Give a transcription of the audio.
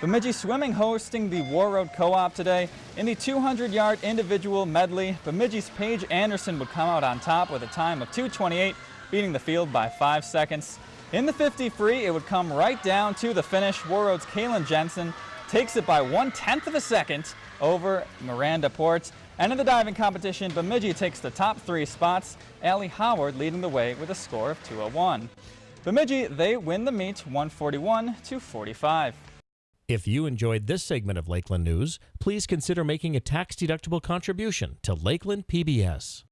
Bemidji Swimming hosting the Warroad Co-op today. In the 200-yard individual medley, Bemidji's Paige Anderson would come out on top with a time of 2.28, beating the field by 5 seconds. In the 50 free, it would come right down to the finish. Warroad's Kaylin Jensen takes it by one-tenth of a second over Miranda Port. And in the diving competition, Bemidji takes the top three spots, Allie Howard leading the way with a score of 201. Bemidji, they win the meet 141 to 45. If you enjoyed this segment of Lakeland News, please consider making a tax-deductible contribution to Lakeland PBS.